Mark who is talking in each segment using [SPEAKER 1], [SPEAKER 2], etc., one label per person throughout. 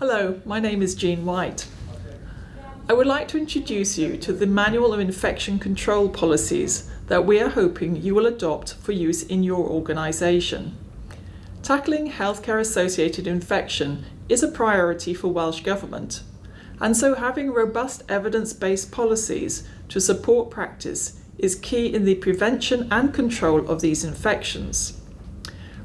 [SPEAKER 1] Hello, my name is Jean White. I would like to introduce you to the Manual of Infection Control Policies that we are hoping you will adopt for use in your organisation. Tackling healthcare associated infection is a priority for Welsh Government and so having robust evidence-based policies to support practice is key in the prevention and control of these infections.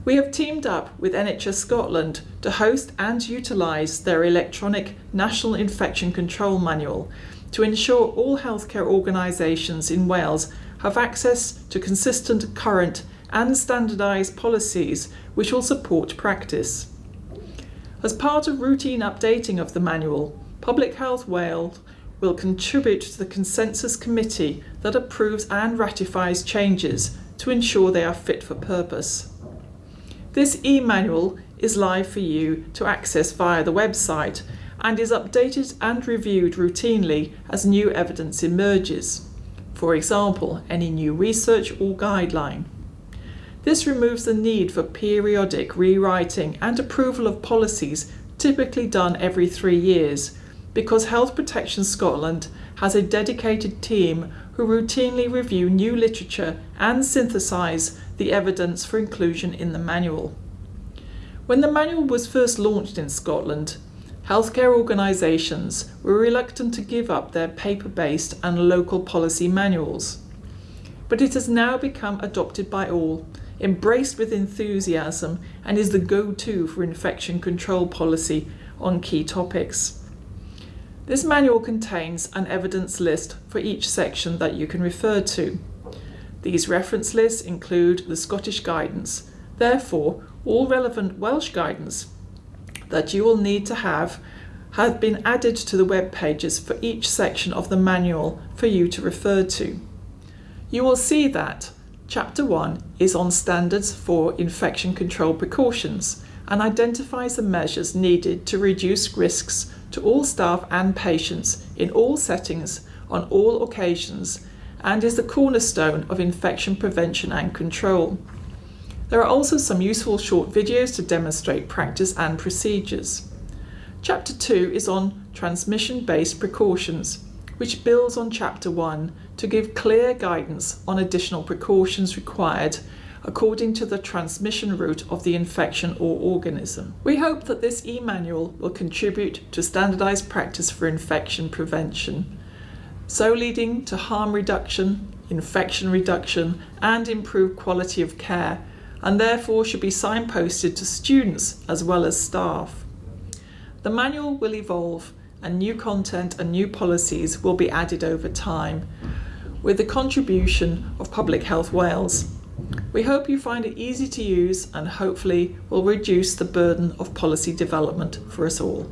[SPEAKER 1] We have teamed up with NHS Scotland to host and utilise their electronic National Infection Control Manual to ensure all healthcare organisations in Wales have access to consistent, current and standardised policies which will support practice. As part of routine updating of the manual, Public Health Wales will contribute to the consensus committee that approves and ratifies changes to ensure they are fit for purpose. This e-manual is live for you to access via the website and is updated and reviewed routinely as new evidence emerges. For example, any new research or guideline. This removes the need for periodic rewriting and approval of policies typically done every three years because Health Protection Scotland has a dedicated team who routinely review new literature and synthesise the evidence for inclusion in the manual. When the manual was first launched in Scotland, healthcare organisations were reluctant to give up their paper-based and local policy manuals. But it has now become adopted by all, embraced with enthusiasm and is the go-to for infection control policy on key topics. This manual contains an evidence list for each section that you can refer to. These reference lists include the Scottish guidance. Therefore, all relevant Welsh guidance that you will need to have have been added to the web pages for each section of the manual for you to refer to. You will see that Chapter 1 is on standards for infection control precautions and identifies the measures needed to reduce risks to all staff and patients in all settings on all occasions and is the cornerstone of infection prevention and control. There are also some useful short videos to demonstrate practice and procedures. Chapter 2 is on transmission-based precautions, which builds on Chapter 1 to give clear guidance on additional precautions required according to the transmission route of the infection or organism. We hope that this e-manual will contribute to standardised practice for infection prevention, so leading to harm reduction, infection reduction and improved quality of care and therefore should be signposted to students as well as staff. The manual will evolve and new content and new policies will be added over time with the contribution of Public Health Wales. We hope you find it easy to use and hopefully will reduce the burden of policy development for us all.